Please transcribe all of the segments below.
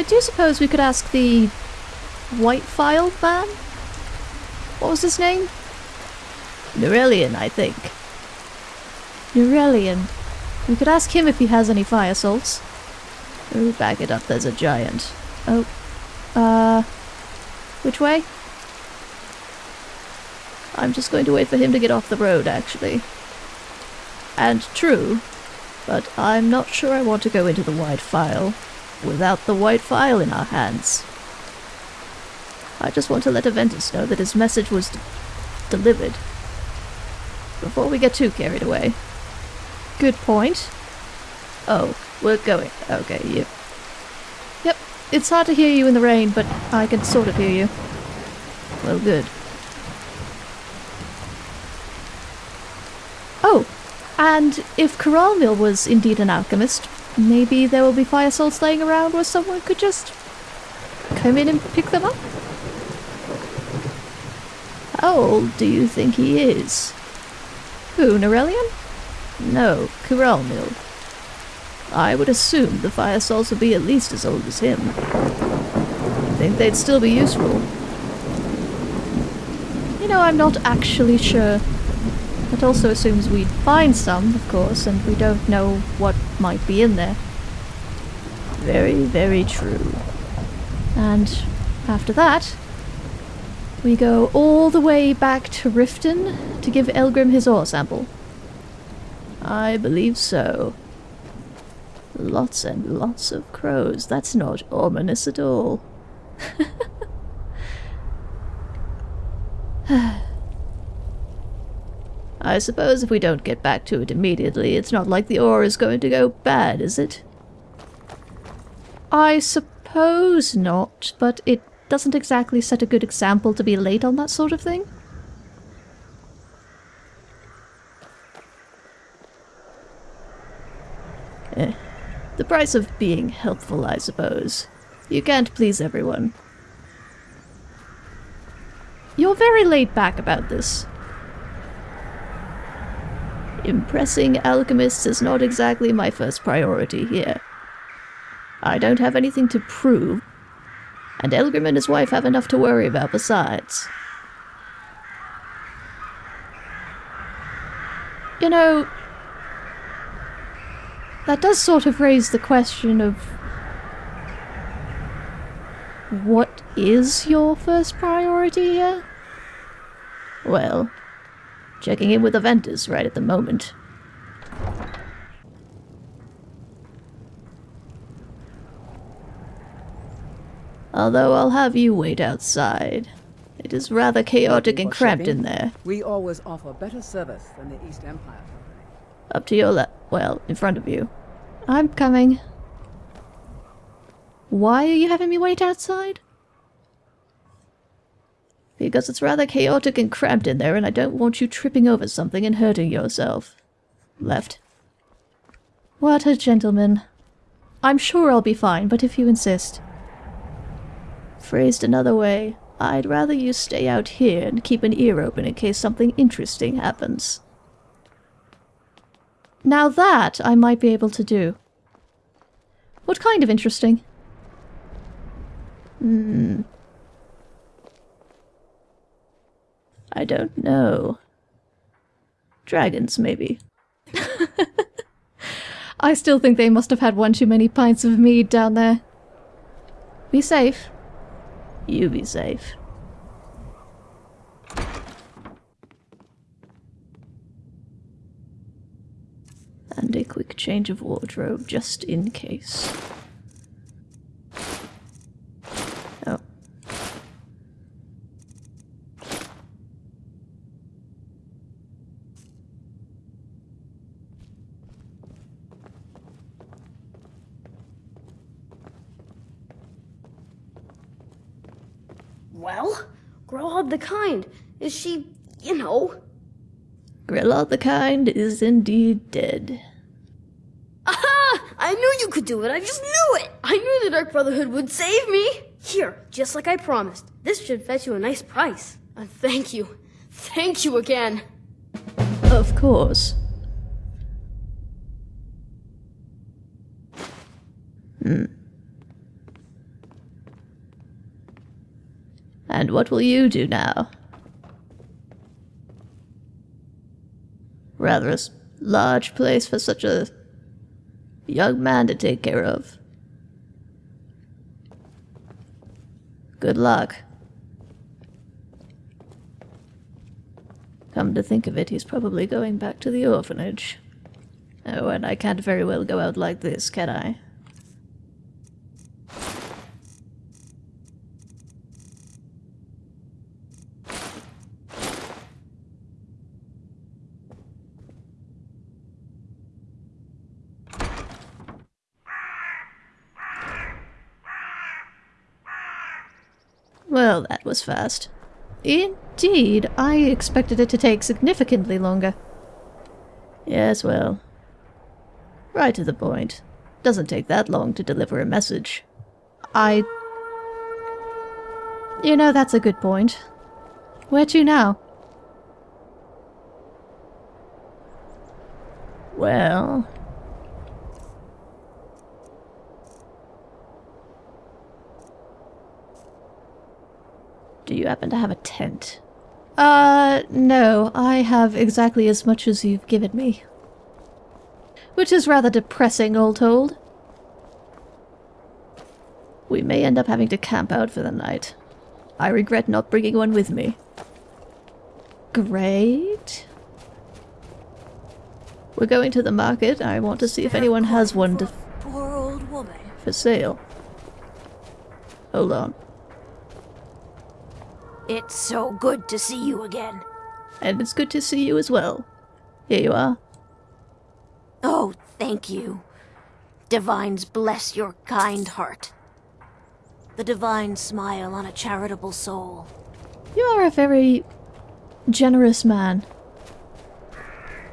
I do suppose we could ask the White Phial man? What was his name? Nurelion, I think. Nurelion. We could ask him if he has any fire salts. Oh, back it up, there's a giant. Oh. Uh. Which way? I'm just going to wait for him to get off the road, actually. And true, but I'm not sure I want to go into the White Phial without the White Phial in our hands. I just want to let Aventus know that his message was delivered. Before we get too carried away. Good point. Oh, we're going. Okay, you. Yep, it's hard to hear you in the rain, but I can sort of hear you. Well, good. Oh, and if Curalmil was indeed an alchemist, maybe there will be fire salts laying around where someone could just come in and pick them up? How old do you think he is? Who, Nurelion? No, Curalmil. I would assume the fire salts would be at least as old as him. I think they'd still be useful. You know, I'm not actually sure. That also assumes we'd find some, of course, and we don't know what might be in there. Very, very true. And after that, we go all the way back to Riften to give Elgrim his ore sample. I believe so. Lots and lots of crows. That's not ominous at all. I suppose if we don't get back to it immediately, it's not like the ore is going to go bad, is it? I suppose not, but it doesn't exactly set a good example to be late on that sort of thing. Eh. The price of being helpful, I suppose. You can't please everyone. You're very laid back about this. Impressing alchemists is not exactly my first priority here. I don't have anything to prove, and Elgrim and his wife have enough to worry about besides. You know, that does sort of raise the question of what is your first priority here? Well, checking in with Aventus right at the moment. Although I'll have you wait outside. It is rather chaotic and cramped in there. We always offer better service than the East Empire. Up to your left. Well, in front of you. I'm coming. Why are you having me wait outside? Because it's rather chaotic and cramped in there and I don't want you tripping over something and hurting yourself. Left. What a gentleman. I'm sure I'll be fine, but if you insist. Phrased another way, I'd rather you stay out here and keep an ear open in case something interesting happens. Now that I might be able to do. What kind of interesting? Hmm. I don't know. Dragons, maybe. I still think they must have had one too many pints of mead down there. Be safe. You be safe. And a quick change of wardrobe just in case. Oh. Well, Grelod the Kind, is she, you know? Grelod the Kind is indeed dead. Aha! I knew you could do it, I just knew it! I knew the Dark Brotherhood would save me! Here, just like I promised. This should fetch you a nice price. And thank you. Thank you again. Of course. Hmm. And what will you do now? Rather a large place for such a young man to take care of. Good luck. Come to think of it, he's probably going back to the orphanage. Oh, and I can't very well go out like this, can I? Well, that was fast. Indeed, I expected it to take significantly longer. Yes, well. Right to the point. Doesn't take that long to deliver a message. I. You know, that's a good point. Where to now? Well. You happen to have a tent? Uh, no, I have exactly as much as you've given me. Which is rather depressing, all told. We may end up having to camp out for the night. I regret not bringing one with me. Great. We're going to the market. I want to see if anyone has one to, Poor old woman. for sale. Hold on. It's so good to see you again. And it's good to see you as well. Here you are. Oh, thank you. Divines bless your kind heart. The divine smile on a charitable soul. You are a very generous man.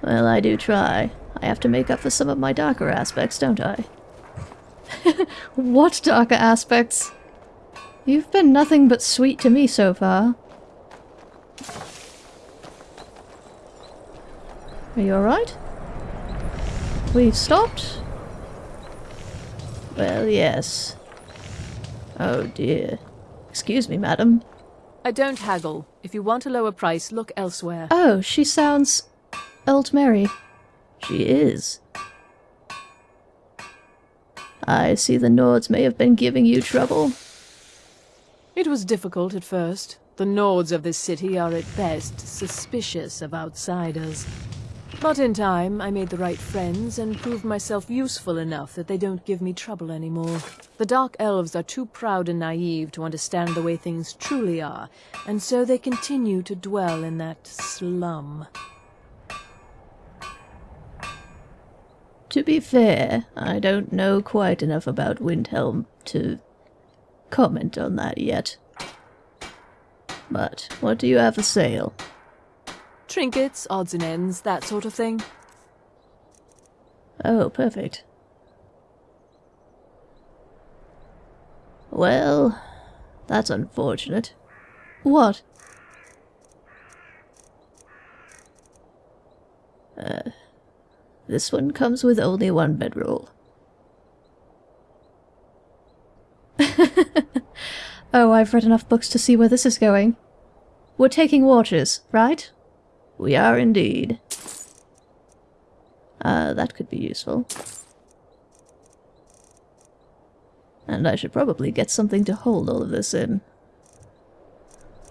Well, I do try. I have to make up for some of my darker aspects, don't I? what darker aspects? You've been nothing but sweet to me so far. Are you alright? We've stopped? Well, yes. Oh dear. Excuse me, madam. I don't haggle. If you want a lower price, look elsewhere. Oh, she sounds old Mary. She is. I see the Nords may have been giving you trouble. It was difficult at first. The Nords of this city are at best suspicious of outsiders. But in time, I made the right friends and proved myself useful enough that they don't give me trouble anymore. The Dark Elves are too proud and naive to understand the way things truly are, and so they continue to dwell in that slum. To be fair, I don't know quite enough about Windhelm to comment on that yet. But what do you have for sale? Trinkets, odds and ends, that sort of thing. Oh, perfect. Well, that's unfortunate. What? Uh, this one comes with only one bedroll. Oh, I've read enough books to see where this is going. We're taking watches, right? We are indeed. Uh, that could be useful. And I should probably get something to hold all of this in.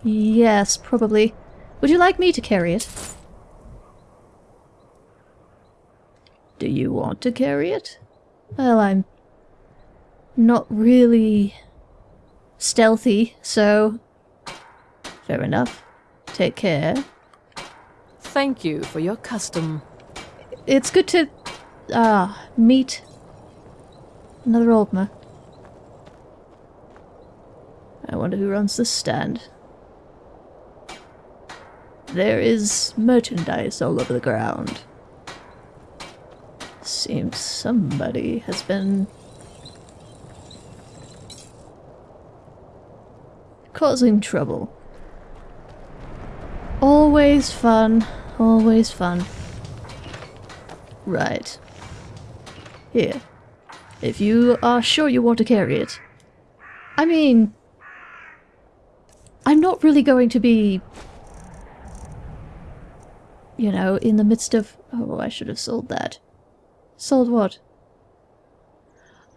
Yes, probably. Would you like me to carry it? Do you want to carry it? Well, I'm not really stealthy, so fair enough. Take care. Thank you for your custom. It's good to ah meet another Oldmer. I wonder who runs this stand. There is merchandise all over the ground. Seems somebody has been causing trouble. Always fun, always fun. Right. Here. If you are sure you want to carry it. I mean... I'm not really going to be, you know, in the midst of... Oh, I should have sold that. Sold what?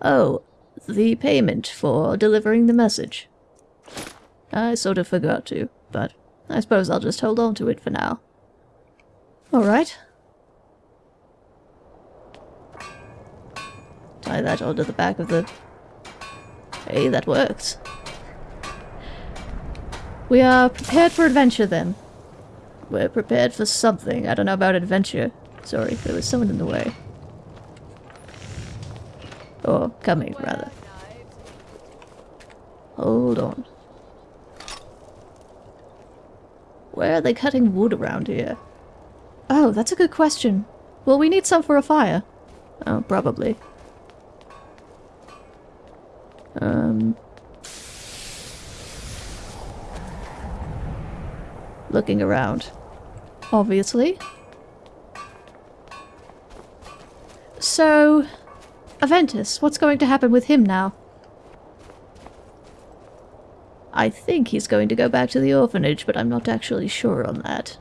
Oh, the payment for delivering the message. I sort of forgot to, but I suppose I'll just hold on to it for now. Alright. Tie that onto the back of the... Hey, that works. We are prepared for adventure then. We're prepared for something. I don't know about adventure. Sorry, there was someone in the way. Or coming, rather. Hold on. Where are they cutting wood around here? Oh, that's a good question. Will we need some for a fire? Oh, probably. Um... Looking around. Obviously. So... Aventus, what's going to happen with him now? I think he's going to go back to the orphanage, but I'm not actually sure on that.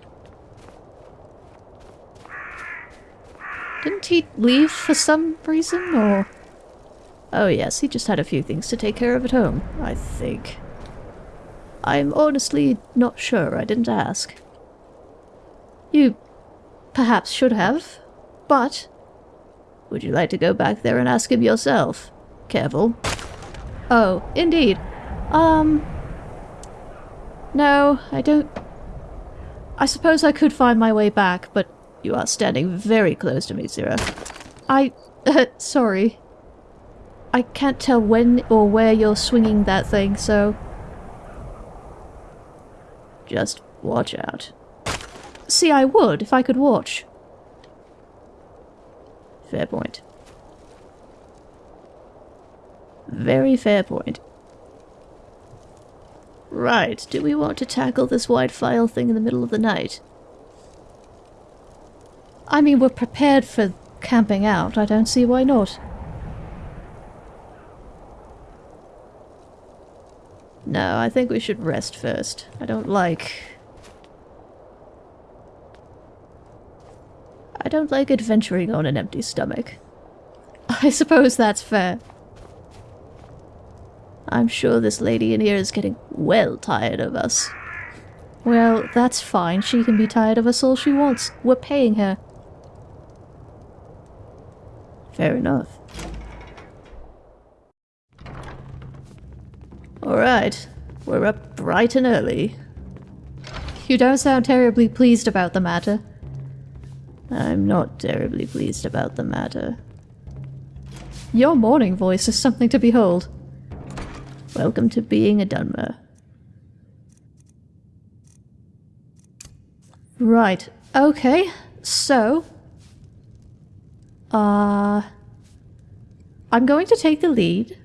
Didn't he leave for some reason, or...? Oh yes, he just had a few things to take care of at home, I think. I'm honestly not sure, I didn't ask. You perhaps should have, but... Would you like to go back there and ask him yourself? Careful. Oh, indeed. Um... No, I don't... I suppose I could find my way back, but you are standing very close to me, Zira. I... Uh, sorry. I can't tell when or where you're swinging that thing, so... Just watch out. See, I would if I could watch. Fair point. Very fair point. Right, do we want to tackle this White Phial thing in the middle of the night? I mean, we're prepared for camping out. I don't see why not. No, I think we should rest first. I don't like... I don't like adventuring on an empty stomach. I suppose that's fair. I'm sure this lady in here is getting well tired of us. Well, that's fine. She can be tired of us all she wants. We're paying her. Fair enough. Alright. We're up bright and early. You don't sound terribly pleased about the matter. I'm not terribly pleased about the matter. Your morning voice is something to behold. Welcome to being a Dunmer. Right, okay, so... Uh... I'm going to take the lead.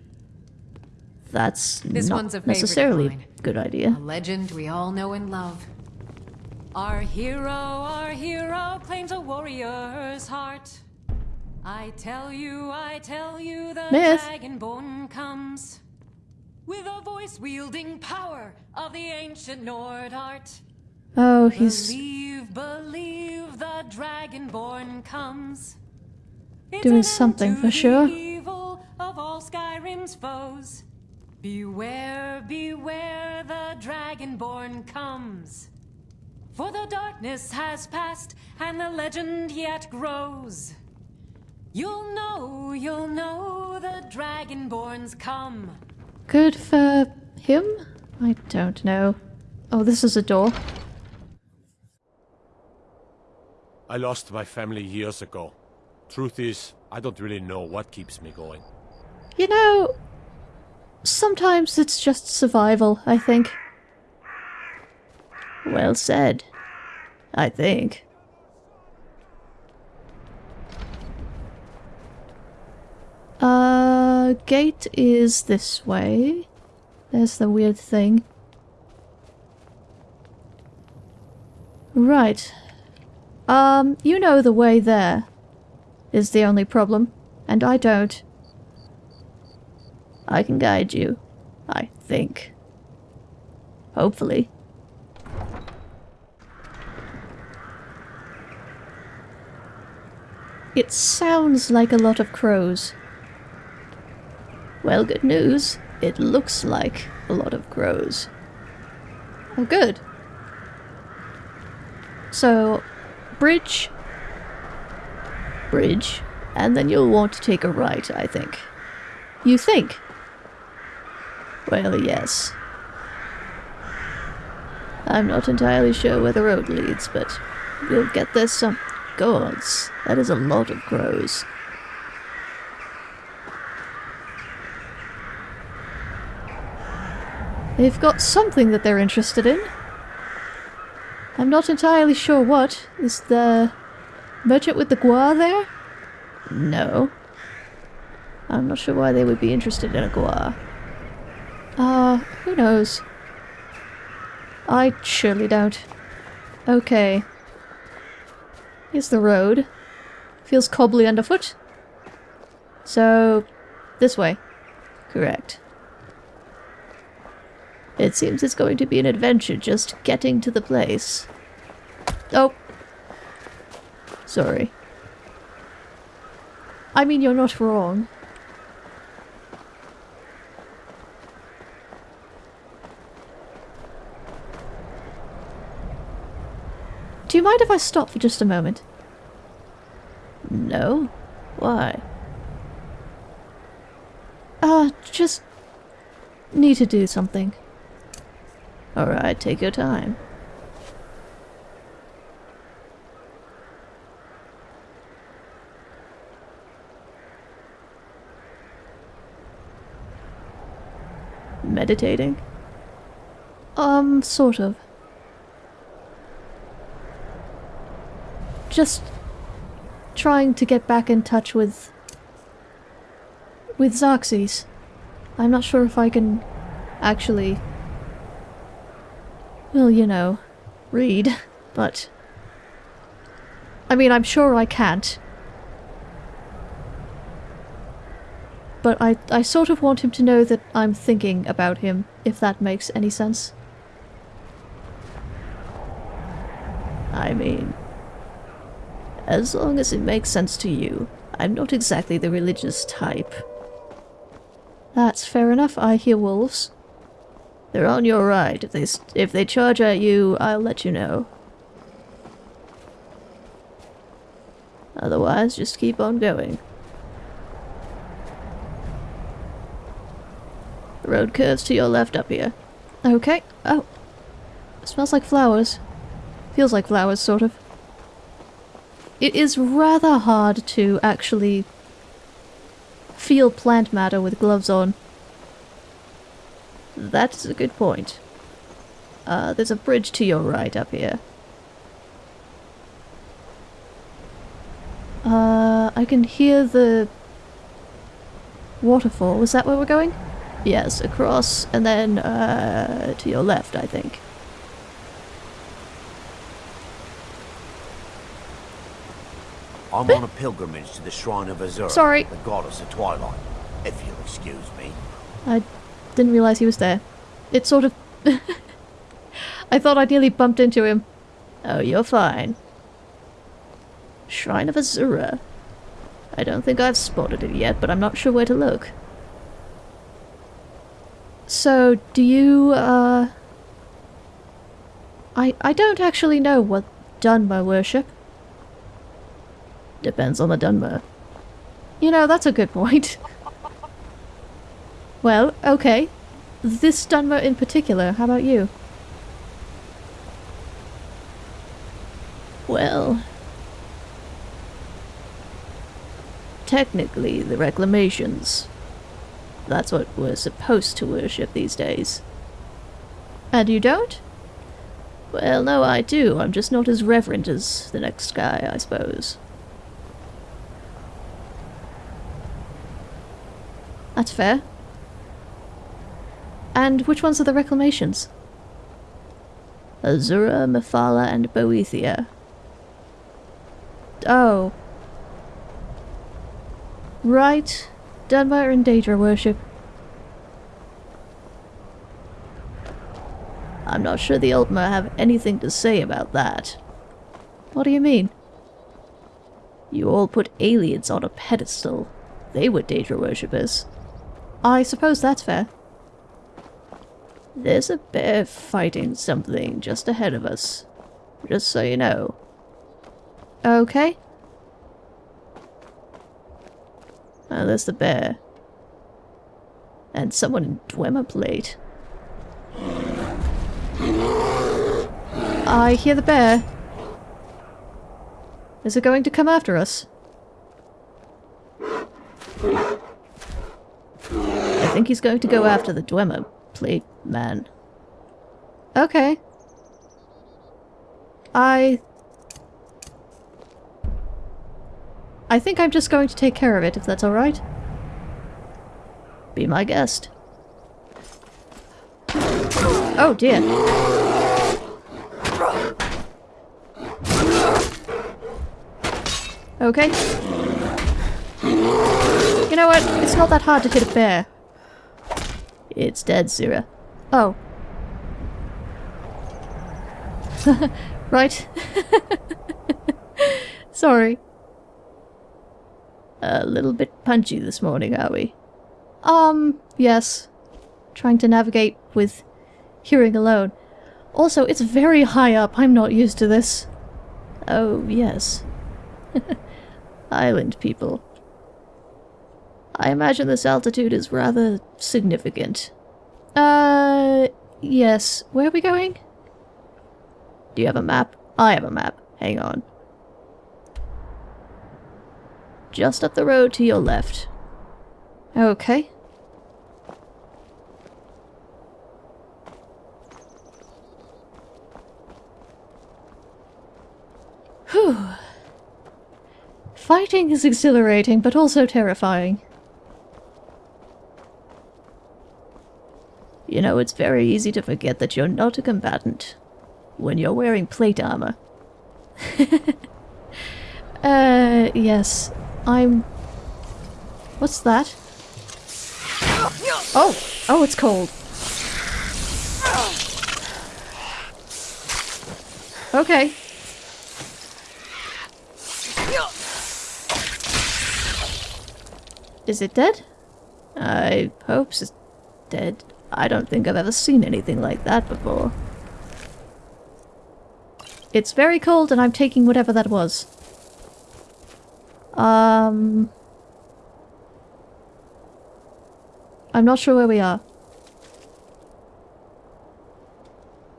That's This not one's a necessarily a good idea. A legend we all know and love. Our hero, our hero claims a warrior's heart. I tell you, I tell you, the Myth. dragonborn comes with a voice wielding power of the ancient Nord art. Oh, he's Believe, believe the dragonborn comes. It's Doing something for sure. Evil of all Skyrim's foes. Beware, beware, the dragonborn comes. For the darkness has passed, and the legend yet grows. You'll know, you'll know, the dragonborn's come. Good for him? I don't know. Oh, this is a door. I lost my family years ago. Truth is, I don't really know what keeps me going. You know, sometimes it's just survival, I think. Well said. I think. Uh, gate is this way. There's the weird thing. Right. Um, you know the way there is the only problem, and I don't. I can guide you. I think. Hopefully. It sounds like a lot of crows. Well, good news. It looks like a lot of crows. Oh, good. So, bridge, bridge, and then you'll want to take a right, I think. You think? Well, yes. I'm not entirely sure where the road leads, but we'll get there some... Gods, that is a lot of crows. They've got something that they're interested in. I'm not entirely sure what. Is the merchant with the guar there? No. I'm not sure why they would be interested in a guar. Uh, who knows? I surely don't. Okay. Here's the road. Feels cobbly underfoot. So, this way. Correct. It seems it's going to be an adventure just getting to the place. Oh. Sorry. I mean, you're not wrong. Do you mind if I stop for just a moment? No? Why? Uh, just need to do something. Alright, take your time. Meditating? Um, sort of. Just trying to get back in touch with with Xerxes. I'm not sure if I can actually well, you know, read, but I mean, I'm sure I can't. But I, I sort of want him to know that I'm thinking about him, if that makes any sense. I mean, as long as it makes sense to you. I'm not exactly the religious type. That's fair enough. I hear wolves. They're on your right. If they if they charge at you, I'll let you know. Otherwise, just keep on going. The road curves to your left up here. Okay. Oh. It smells like flowers. Feels like flowers, sort of. It is rather hard to actually feel plant matter with gloves on. That's a good point. Uh, there's a bridge to your right up here. Uh, I can hear the waterfall. Is that where we're going? Yes, across and then uh, to your left, I think. I'm on a pilgrimage to the shrine of Azura, Sorry. the goddess of twilight. If you'll excuse me. I didn't realize he was there. It sort of... I thought I nearly bumped into him. Oh, you're fine. Shrine of Azura. I don't think I've spotted it yet, but I'm not sure where to look. So, do you, uh... I, I don't actually know what Dunmer worship. Depends on the Dunmer. You know, that's a good point. well, okay. This Dunmer in particular, how about you? Well... Technically, the Reclamations. That's what we're supposed to worship these days. And you don't? Well, no, I do. I'm just not as reverent as the next guy, I suppose. That's fair. And which ones are the reclamations? Azura, Mephala, and Boethiah. Oh. Right. Dunmer and Daedra worship. I'm not sure the Altmer have anything to say about that. What do you mean? You all put aliens on a pedestal. They were Daedra worshippers. I suppose that's fair. There's a bear fighting something just ahead of us. Just so you know. Okay. Oh, there's the bear. And someone in Dwemer plate. I hear the bear. Is it going to come after us? I think he's going to go after the Dwemer plate man. Okay. I... I think I'm just going to take care of it, if that's alright. Be my guest. Oh dear. Okay. You know what? It's not that hard to hit a bear. It's dead, Zira. Oh. right. Sorry. A little bit punchy this morning, are we? Um, yes. Trying to navigate with hearing alone. Also, it's very high up. I'm not used to this. Oh, yes. Island people. I imagine this altitude is rather significant. Uh, yes. Where are we going? Do you have a map? I have a map. Hang on. Just up the road to your left. Okay. Whew. Fighting is exhilarating, but also terrifying. You know, it's very easy to forget that you're not a combatant when you're wearing plate armor. uh, yes. I'm... What's that? Oh! Oh, it's cold. Okay. Is it dead? I hope it's dead. I don't think I've ever seen anything like that before. It's very cold and I'm taking whatever that was. Um... I'm not sure where we are.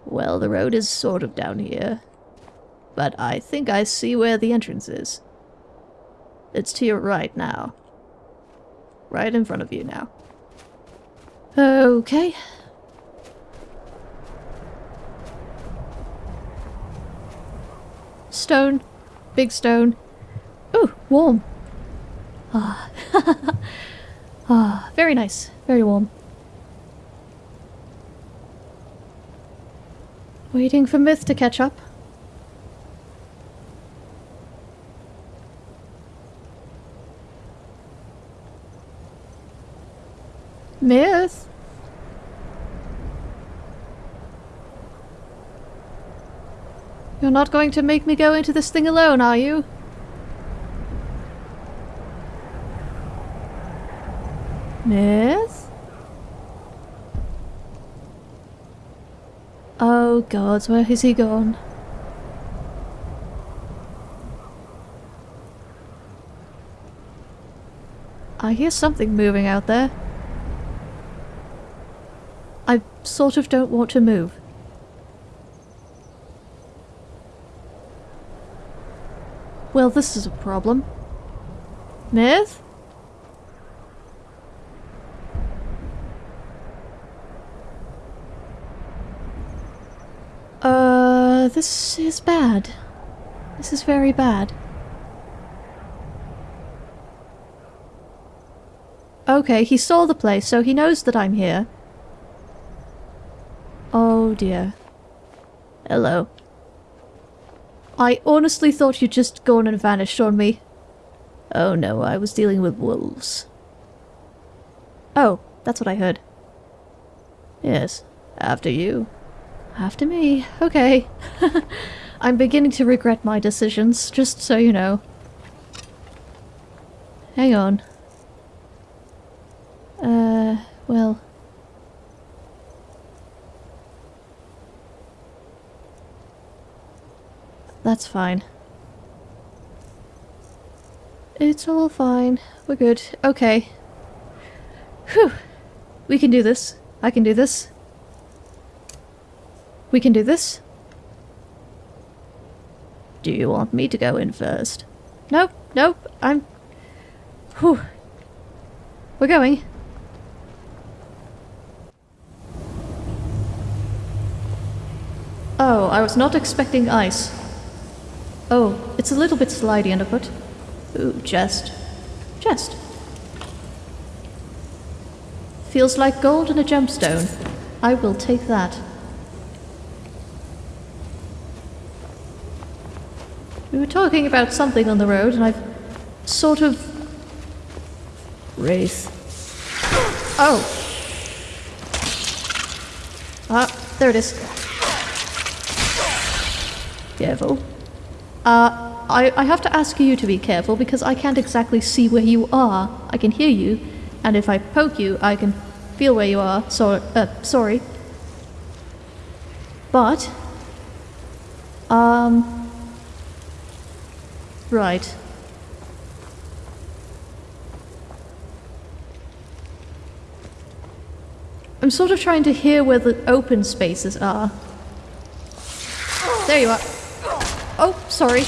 Well, the road is sort of down here. But I think I see where the entrance is. It's to your right now. Right in front of you now. Okay. Stone. Big stone. Ooh, warm. Ah. ah, very nice. Very warm. Waiting for Myth to catch up. Myth? You're not going to make me go into this thing alone, are you? Miss? Oh god, where has he gone? I hear something moving out there. I sort of don't want to move. Well, this is a problem. Myth? Uh, this is bad. This is very bad. Okay, he saw the place, so he knows that I'm here. Oh dear. Hello. I honestly thought you'd just gone and vanished on me. Oh no, I was dealing with wolves. Oh, that's what I heard. Yes, after you. After me. Okay. I'm beginning to regret my decisions, just so you know. Hang on. Uh, well. That's fine. It's all fine. We're good. Okay. Whew. We can do this. I can do this. We can do this. Do you want me to go in first? Nope, nope, I'm... Whew. We're going. Oh, I was not expecting ice. Oh, it's a little bit slidey underfoot. Ooh, chest. Chest. Feels like gold in a gemstone. I will take that. We were talking about something on the road, and I've sort of. Wraith. Oh! Ah, there it is. Careful. Uh, I, I have to ask you to be careful because I can't exactly see where you are. I can hear you, and if I poke you, I can feel where you are. So, uh, sorry. But, um, right. I'm sort of trying to hear where the open spaces are. There you are. Oh, sorry.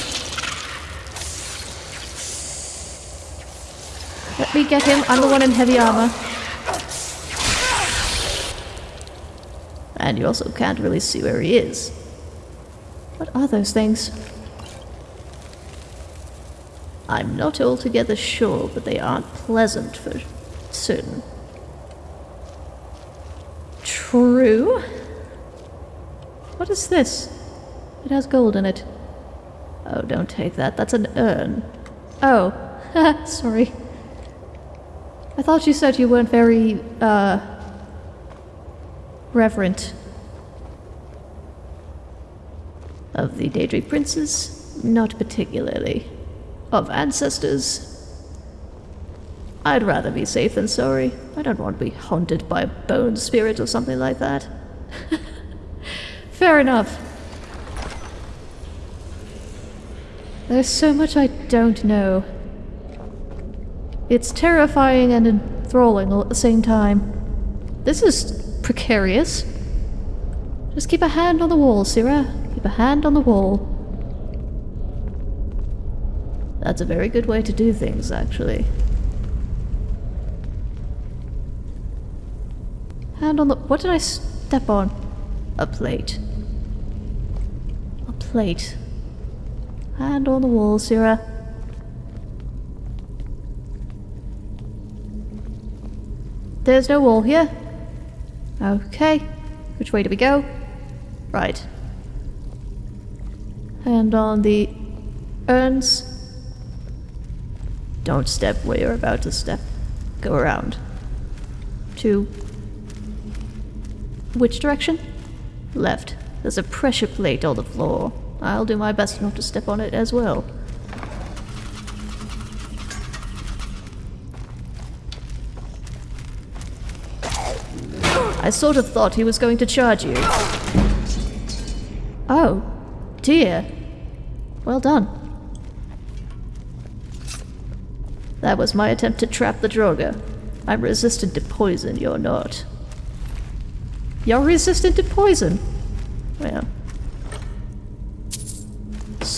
Let me get him. I'm the one in heavy armor. And you also can't really see where he is. What are those things? I'm not altogether sure, but they aren't pleasant for certain. True. What is this? It has gold in it. Oh, don't take that. That's an urn. Oh, sorry. I thought you said you weren't very, uh, reverent. Of the Daedric princes? Not particularly. Of ancestors? I'd rather be safe than sorry. I don't want to be haunted by a bone spirit or something like that. Fair enough. There's so much I don't know. It's terrifying and enthralling all at the same time. This is precarious. Just keep a hand on the wall, Syrah. Keep a hand on the wall. That's a very good way to do things, actually. Hand on the... What did I step on? A plate. A plate. Hand on the wall, Syrah. There's no wall here. Okay. Which way do we go? Right. Hand on the urns. Don't step where you're about to step. Go around. To... Which direction? Left. There's a pressure plate on the floor. I'll do my best not to step on it as well. I sort of thought he was going to charge you. Oh, dear. Well done. That was my attempt to trap the Draugr. I'm resistant to poison, you're not. You're resistant to poison? Well,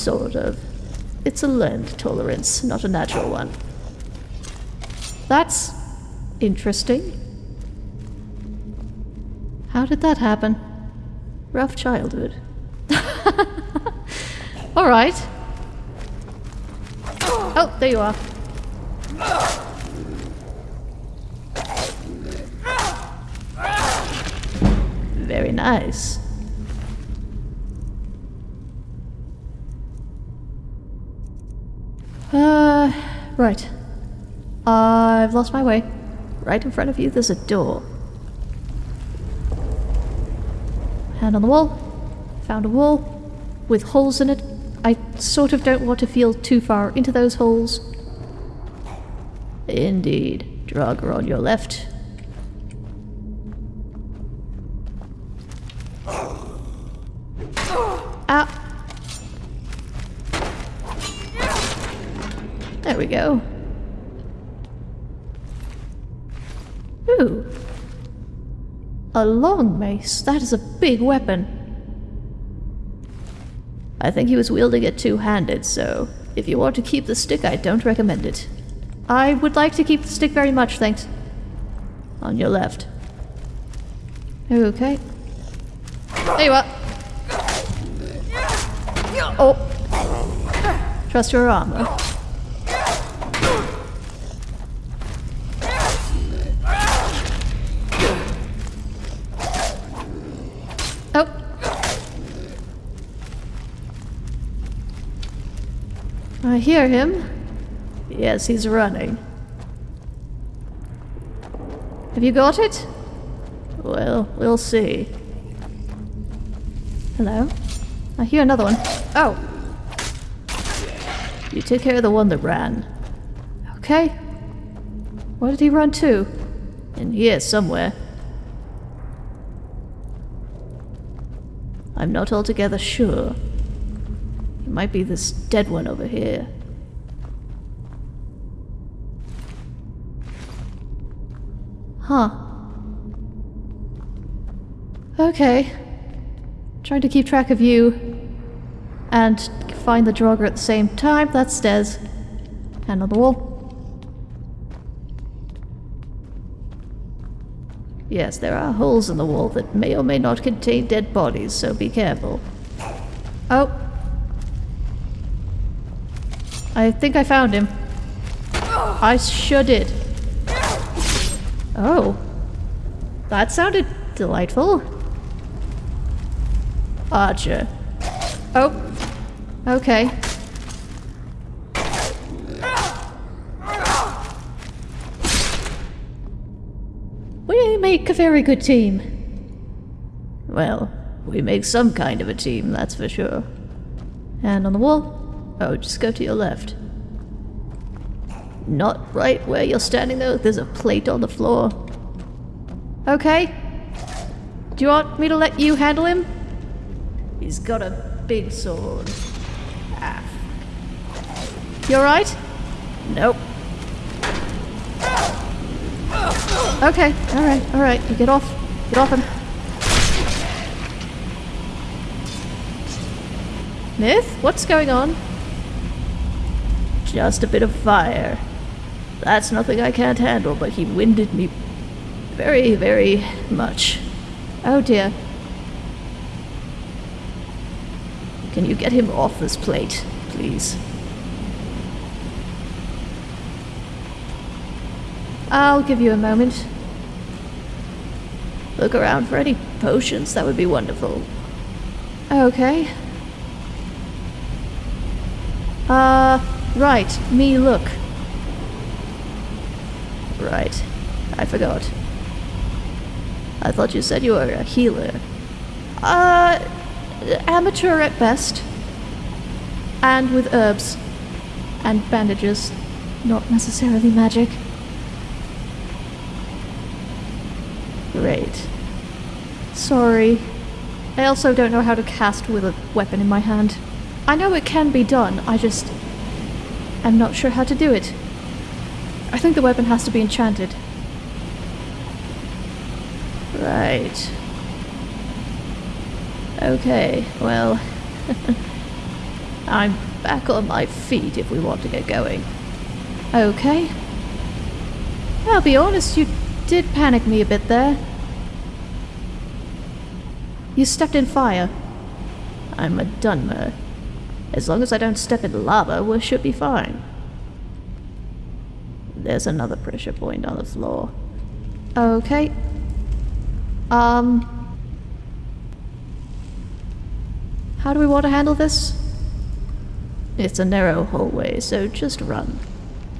sort of. It's a learned tolerance, not a natural one. That's interesting. How did that happen? Rough childhood. Alright. Oh, there you are. Very nice. Uh, right. I've lost my way. Right in front of you, there's a door. Hand on the wall. Found a wall with holes in it. I sort of don't want to feel too far into those holes. Indeed. Draugr on your left. Ah. Go. Ooh. A long mace. That is a big weapon. I think he was wielding it two-handed, so if you want to keep the stick, I don't recommend it. I would like to keep the stick very much, thanks. On your left. Okay. There you are. Oh. Trust your armor. I hear him. Yes, he's running. Have you got it? Well, we'll see. Hello? I hear another one. Oh! You took care of the one that ran. Okay. Where did he run to? In here somewhere. I'm not altogether sure. It might be this dead one over here. Huh. Okay. Trying to keep track of you and find the Draugr at the same time. That's Des. Hand on the wall. Yes, there are holes in the wall that may or may not contain dead bodies, so be careful. Oh. I think I found him. I sure did. Oh. That sounded delightful. Archer. Oh. Okay. We make a very good team. Well, we make some kind of a team, that's for sure. And on the wall? Oh, just go to your left. Not right where you're standing though, there's a plate on the floor. Okay. Do you want me to let you handle him? He's got a big sword. Ah. You alright? Nope. Okay, alright, alright. You get off. Get off him. Myth? What's going on? Just a bit of fire. That's nothing I can't handle, but he winded me very, very much. Oh dear. Can you get him off this plate, please? I'll give you a moment. Look around for any potions, that would be wonderful. Okay. Uh, right, me look. Right, I forgot. I thought you said you were a healer. Uh, amateur at best. And with herbs. And bandages. Not necessarily magic. Great. Sorry. I also don't know how to cast with a weapon in my hand. I know it can be done, I just... am not sure how to do it. I think the weapon has to be enchanted. Right. Okay, well... I'm back on my feet if we want to get going. Okay. I'll be honest, you did panic me a bit there. You stepped in fire. I'm a Dunmer. As long as I don't step in lava, we should be fine. There's another pressure point on the floor. Okay. Um... How do we want to handle this? It's a narrow hallway, so just run.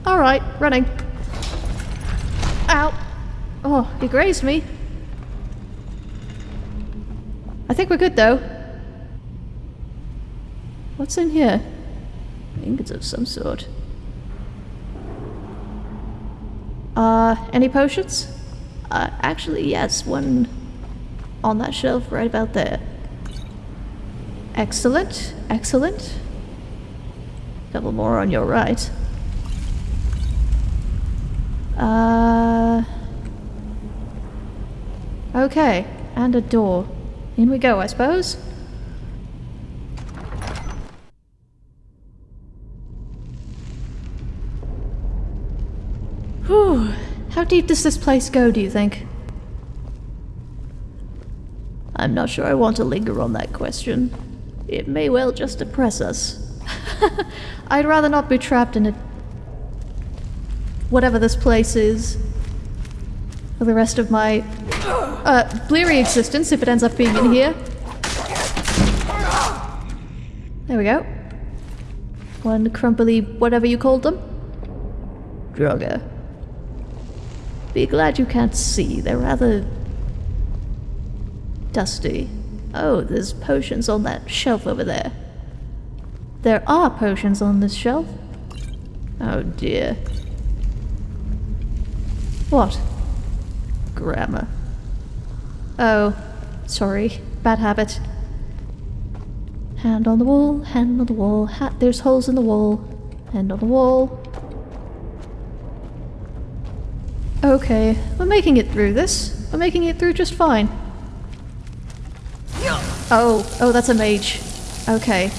Alright, running. Ow! Oh, he grazed me. I think we're good though. What's in here? Ingots of some sort. Uh, any potions? Uh, actually, yes, one on that shelf right about there. Excellent, excellent. Couple more on your right. Uh. Okay, and a door. In we go, I suppose. Whew. How deep does this place go, do you think? I'm not sure I want to linger on that question. It may well just depress us. I'd rather not be trapped in it. Whatever this place is. For the rest of my uh, bleary existence, if it ends up being in here. There we go. One crumply whatever you called them. Drugger. Be glad you can't see. They're rather dusty. Oh, there's potions on that shelf over there. There are potions on this shelf. Oh dear. What? Grammar. Oh, sorry. Bad habit. Hand on the wall, hand on the wall, ha there's holes in the wall. Hand on the wall. Okay, we're making it through this. We're making it through just fine. Oh, oh, that's a mage. Okay.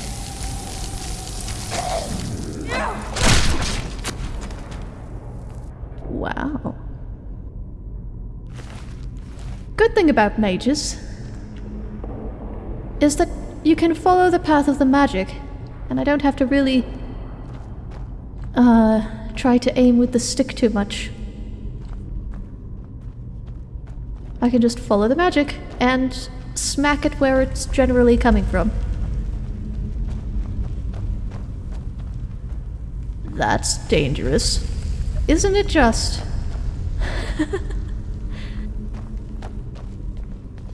Wow. Good thing about mages is that you can follow the path of the magic, and I don't have to really uh, try to aim with the stick too much. I can just follow the magic and smack it where it's generally coming from. That's dangerous. Isn't it just?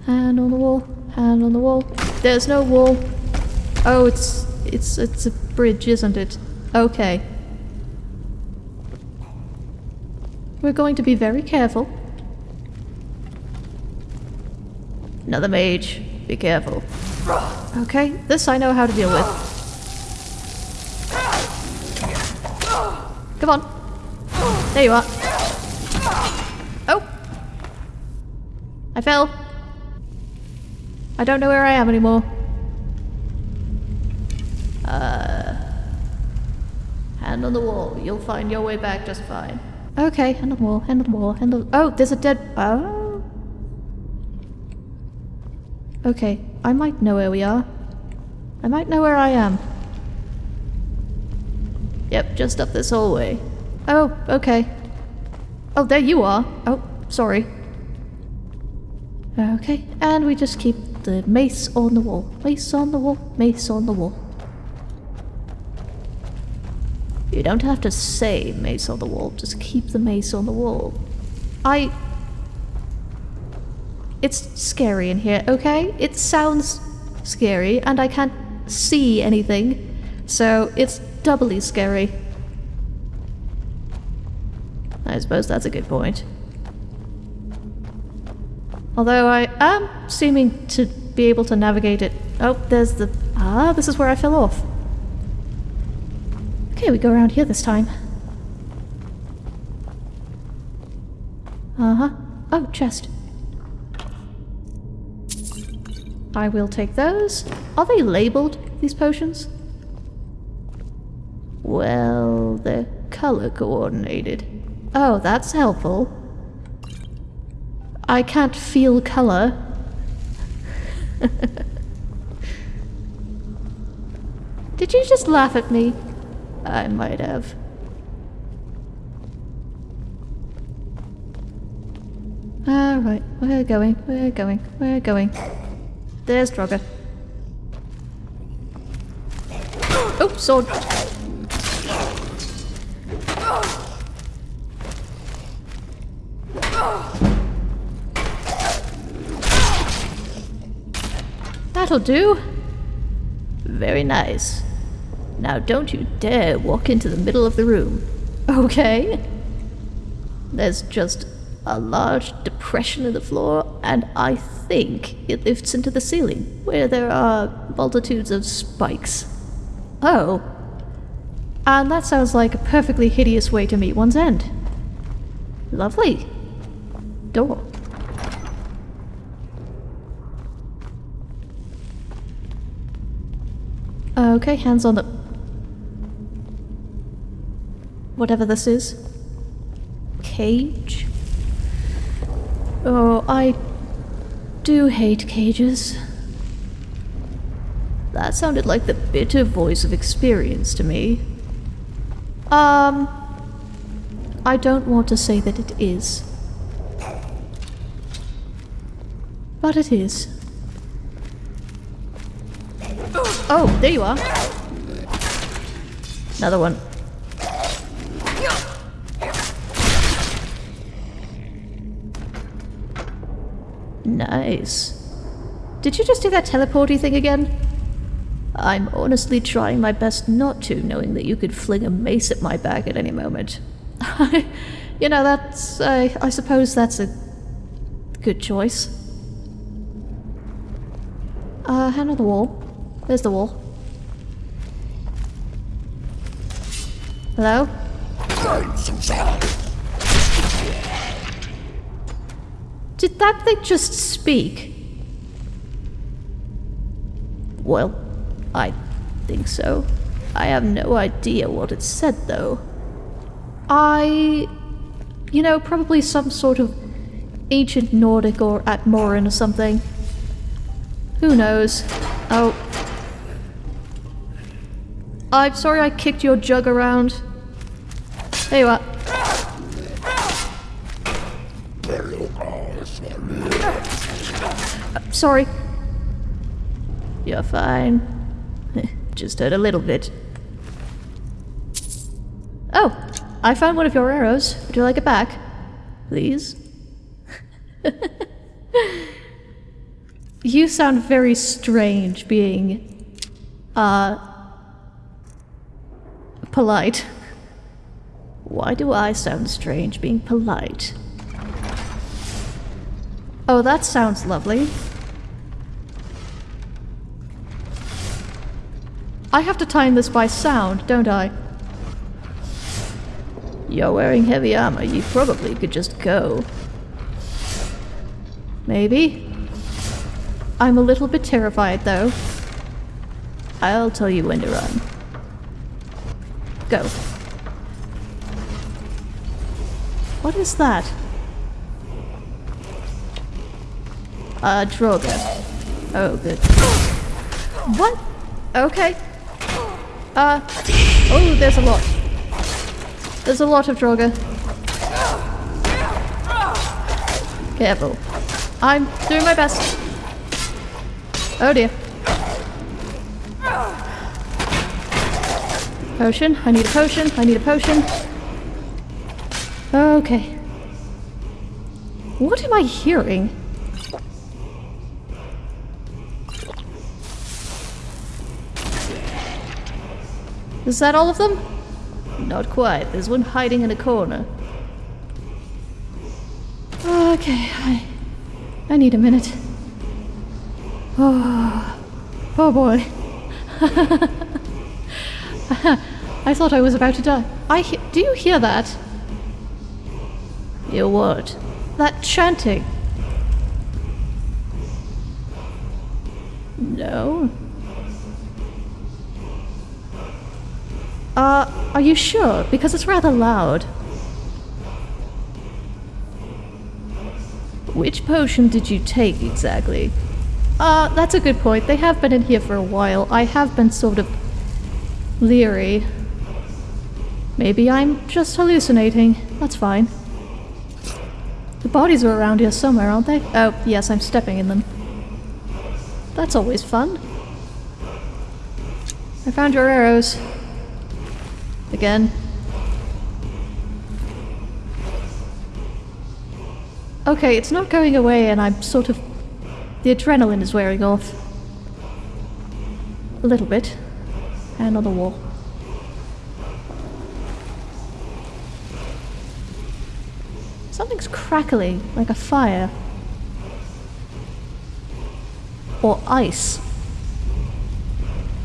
hand on the wall, hand on the wall. There's no wall. Oh, it's it's it's a bridge, isn't it? Okay. We're going to be very careful. Another mage. Be careful. Okay, this I know how to deal with. Come on. There you are. Oh! I fell. I don't know where I am anymore. Uh, hand on the wall. You'll find your way back just fine. Okay, hand on the wall, hand on the wall, hand on... Oh, there's a dead... Oh! Okay, I might know where we are. I might know where I am. Yep, just up this hallway. Oh, okay. Oh, there you are. Oh, sorry. Okay, and we just keep the mace on the wall. Mace on the wall, mace on the wall. You don't have to say mace on the wall, just keep the mace on the wall. I it's scary in here, okay? It sounds scary, and I can't see anything, so it's doubly scary. I suppose that's a good point. Although I am seeming to be able to navigate it. Oh, there's the... Ah, this is where I fell off. Okay, we go around here this time. Uh-huh. Oh, chest. I will take those. Are they labeled, these potions? Well, they're color coordinated. Oh, that's helpful. I can't feel color. Did you just laugh at me? I might have. Alright, we're going, we're going, we're going. There's Draugr. Oh, sword. That'll do. Very nice. Now don't you dare walk into the middle of the room. Okay? There's just a large depression in the floor, and I think it lifts into the ceiling, where there are multitudes of spikes. Oh. And that sounds like a perfectly hideous way to meet one's end. Lovely. Door. Okay, hands on the... Whatever this is. Cage? Oh, I do hate cages. That sounded like the bitter voice of experience to me. Um... I don't want to say that it is. But it is. Oh, there you are. Another one. Nice. Did you just do that teleporty thing again? I'm honestly trying my best not to, knowing that you could fling a mace at my back at any moment. you know, that's. Uh, I suppose that's a good choice. Uh, hand on the wall. There's the wall. Hello? Did that thing just speak? Well, I think so. I have no idea what it said, though. I... You know, probably some sort of ancient Nordic or Atmoran or something. Who knows? Oh. I'm sorry I kicked your jug around. There you are. Sorry. You're fine. Just hurt a little bit. Oh, I found one of your arrows. Would you like it back? Please? you sound very strange being, uh, polite. Why do I sound strange being polite? Oh, that sounds lovely. I have to time this by sound, don't I? You're wearing heavy armor, you probably could just go. Maybe. I'm a little bit terrified, though. I'll tell you when to run. Go. What is that? Uh, Droga. Oh, good. What? Okay. Uh, oh, there's a lot. There's a lot of Droga. Careful. I'm doing my best. Oh dear. Potion. I need a potion. I need a potion. Okay. What am I hearing? Is that all of them? Not quite. There's one hiding in a corner. Oh, okay, I... I need a minute. Oh, oh boy. I thought I was about to die. I do you hear that? Hear what? That chanting. No. Uh, are you sure? Because it's rather loud. Which potion did you take exactly? Uh, that's a good point. They have been in here for a while. I have been sort of leery. Maybe I'm just hallucinating. That's fine. The bodies are around here somewhere, aren't they? Oh, yes, I'm stepping in them. That's always fun. I found your arrows. Again. Okay, it's not going away and I'm sort of... The adrenaline is wearing off. A little bit. And on the wall. Something's crackling, like a fire. Or ice.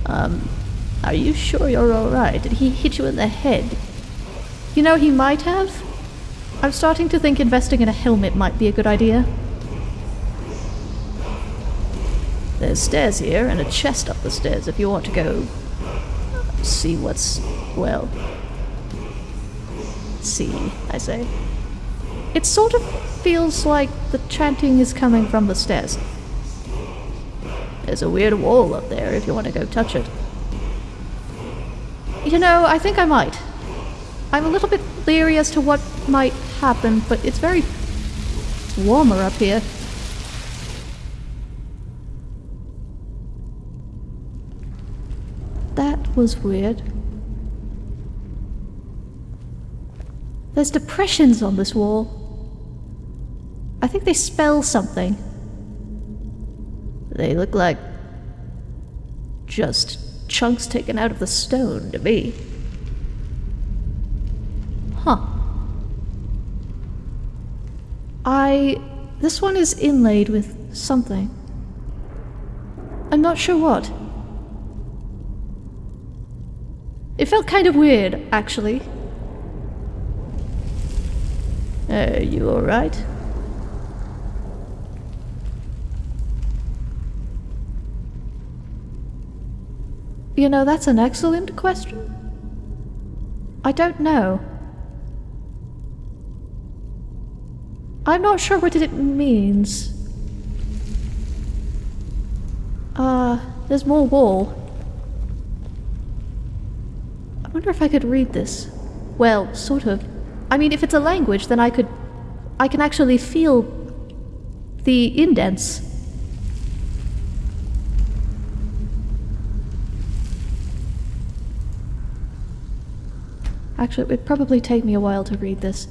Um, are you sure you're alright? Did he hit you in the head? You know, he might have. I'm starting to think investing in a helmet might be a good idea. There's stairs here and a chest up the stairs if you want to go see what's, well, see, I say. It sort of feels like the chanting is coming from the stairs. There's a weird wall up there if you want to go touch it. You know, I think I might. I'm a little bit leery as to what might happen, but it's very warmer up here. That was weird. There's depressions on this wall. I think they spell something. They look like just chunks taken out of the stone to me. Huh. I. This one is inlaid with something. I'm not sure what. It felt kind of weird, actually. Are you alright? You know, that's an excellent question. I don't know. I'm not sure what it means. Uh, there's more wall. I wonder if I could read this. Well, sort of. I mean, if it's a language, then I could... I can actually feel the indents. Actually, it would probably take me a while to read this.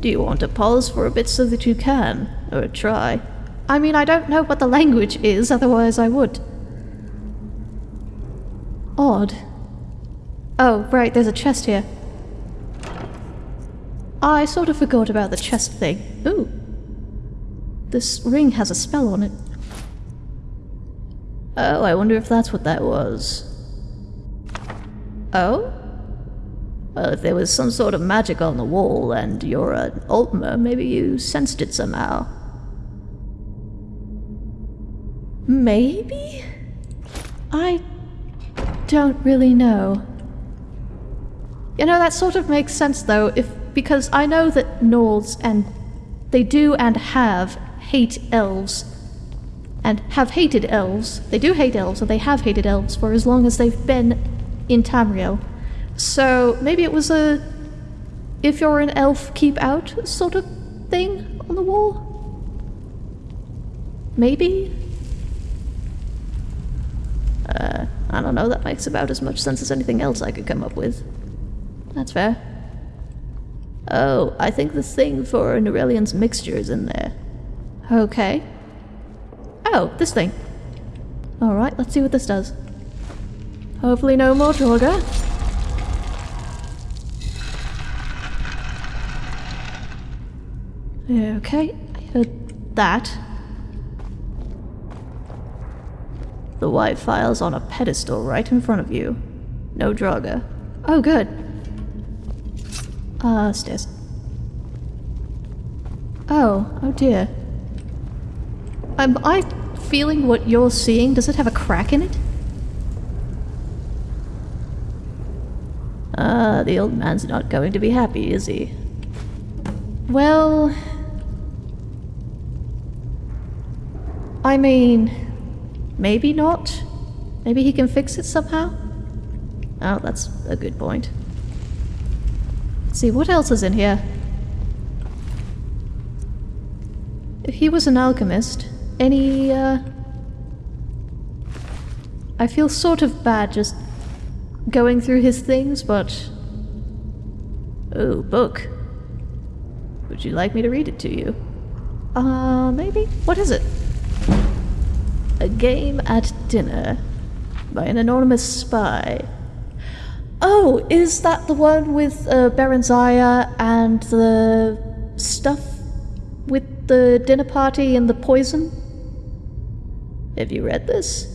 Do you want to pause for a bit so that you can? Or try? I mean, I don't know what the language is, otherwise I would. Odd. Oh, right, there's a chest here. I sort of forgot about the chest thing. Ooh. This ring has a spell on it. Oh, I wonder if that's what that was. Oh? Well, if there was some sort of magic on the wall and you're an Altmer, maybe you sensed it somehow. Maybe? I don't really know. You know, that sort of makes sense though, if because I know that Nords and they do and have hate elves and have hated elves. They do hate elves, and they have hated elves for as long as they've been in Tamriel. So maybe it was a if you're an elf, keep out sort of thing on the wall? Maybe? Uh, I don't know, that makes about as much sense as anything else I could come up with. That's fair. Oh, I think the thing for Nurelion's mixture is in there. Okay. Oh, this thing. Alright, let's see what this does. Hopefully no more Draugr. Okay, I heard that. The White Phial's on a pedestal right in front of you. No Draugr. Oh, good. Uh, stairs. Oh, oh dear. Am I feeling what you're seeing? Does it have a crack in it? Ah, the old man's not going to be happy, is he? Well... I mean... Maybe not? Maybe he can fix it somehow? Oh, that's a good point. Let's see, what else is in here? If he was an alchemist, any, uh... I feel sort of bad just going through his things, but... Oh, book. Would you like me to read it to you? Uh, maybe? What is it? A game at dinner by an anonymous spy. Oh, is that the one with uh, Barenziah and the stuff with the dinner party and the poison? Have you read this?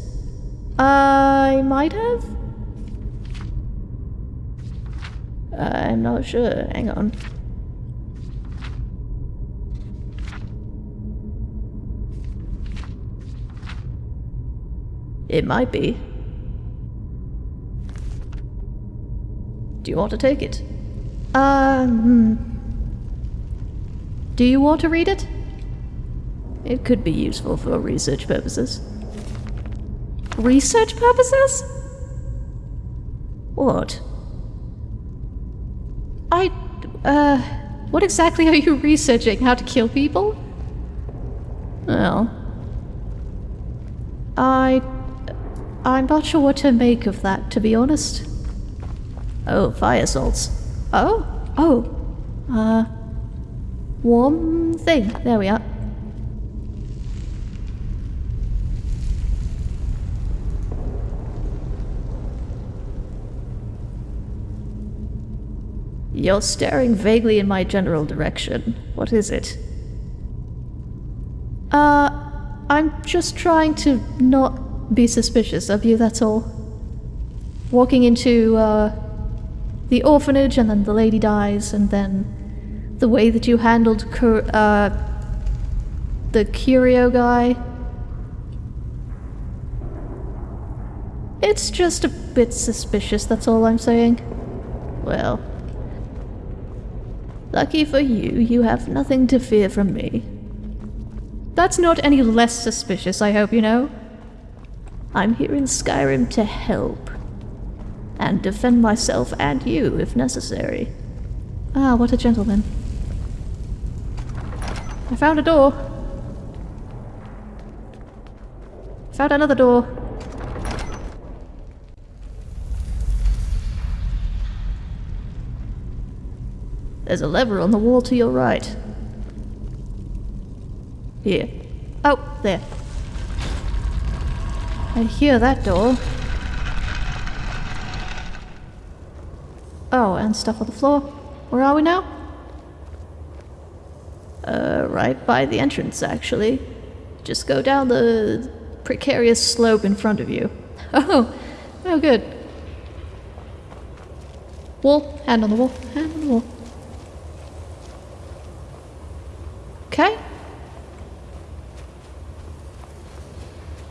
I might have. I'm not sure. Hang on. It might be. Do you want to take it? Um. Do you want to read it? It could be useful for research purposes. Research purposes? What? I. Uh. What exactly are you researching? How to kill people? Well. I. I'm not sure what to make of that, to be honest. Oh, fire salts. Oh? Oh. Uh. One thing. There we are. You're staring vaguely in my general direction. What is it? Uh, I'm just trying to not be suspicious of you, that's all. Walking into, uh, the orphanage and then the lady dies and then the way that you handled uh, the curio guy. It's just a bit suspicious, that's all I'm saying. Well, lucky for you, you have nothing to fear from me. That's not any less suspicious, I hope you know. I'm here in Skyrim to help and defend myself and you if necessary. Ah, what a gentleman. I found a door. Found another door. There's a lever on the wall to your right. Here. Oh, there. I hear that door. Oh, and stuff on the floor. Where are we now? Uh, right by the entrance, actually. Just go down the precarious slope in front of you. Oh, oh good. Wall, hand on the wall, hand on the wall. Okay.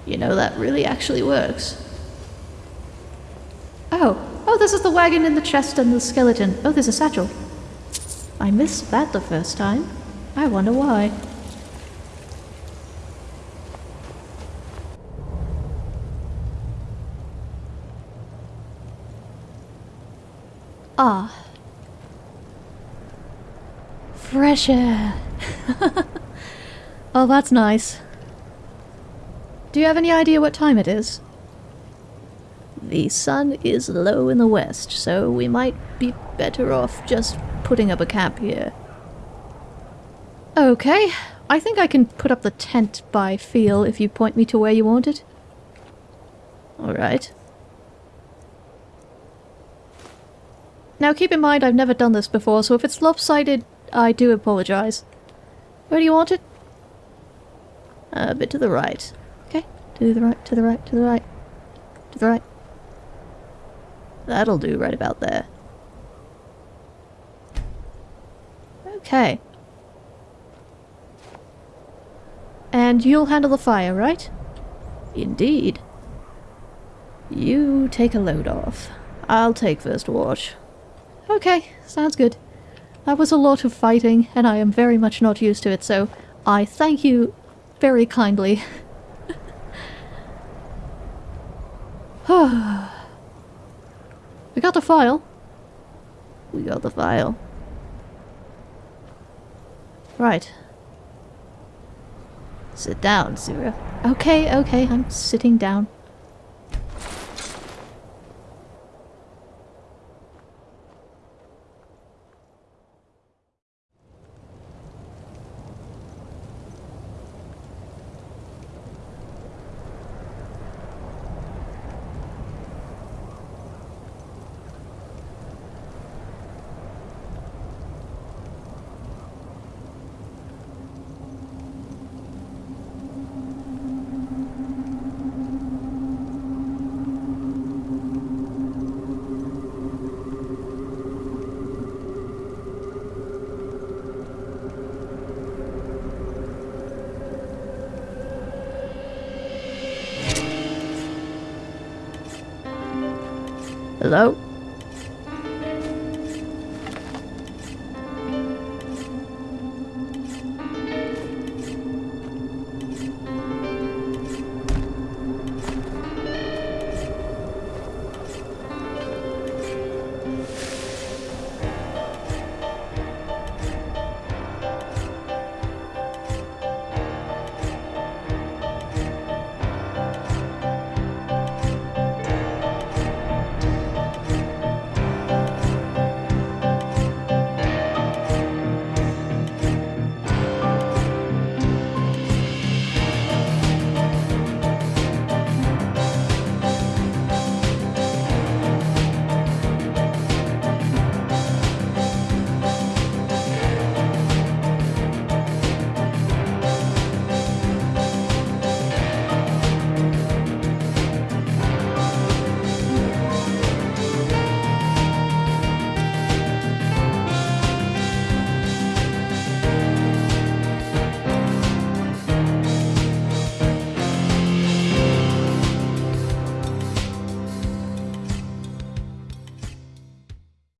You know, that really actually works. Oh, oh, this is the wagon in the chest and the skeleton. Oh, there's a satchel. I missed that the first time. I wonder why. Ah. Fresh air. oh, that's nice. Do you have any idea what time it is? The sun is low in the west, so we might be better off just putting up a camp here. Okay, I think I can put up the tent by feel if you point me to where you want it. Alright. Now keep in mind I've never done this before, so if it's lopsided, I do apologize. Where do you want it? Uh, a bit to the right. Okay, to the right, to the right, to the right, to the right. That'll do right about there. Okay. And you'll handle the fire, right? Indeed. You take a load off. I'll take first watch. Okay, sounds good. That was a lot of fighting, and I am very much not used to it, so I thank you very kindly. we got the Phial. We got the Phial. Right. Sit down, Zira. Okay, okay, I'm sitting down. Hello?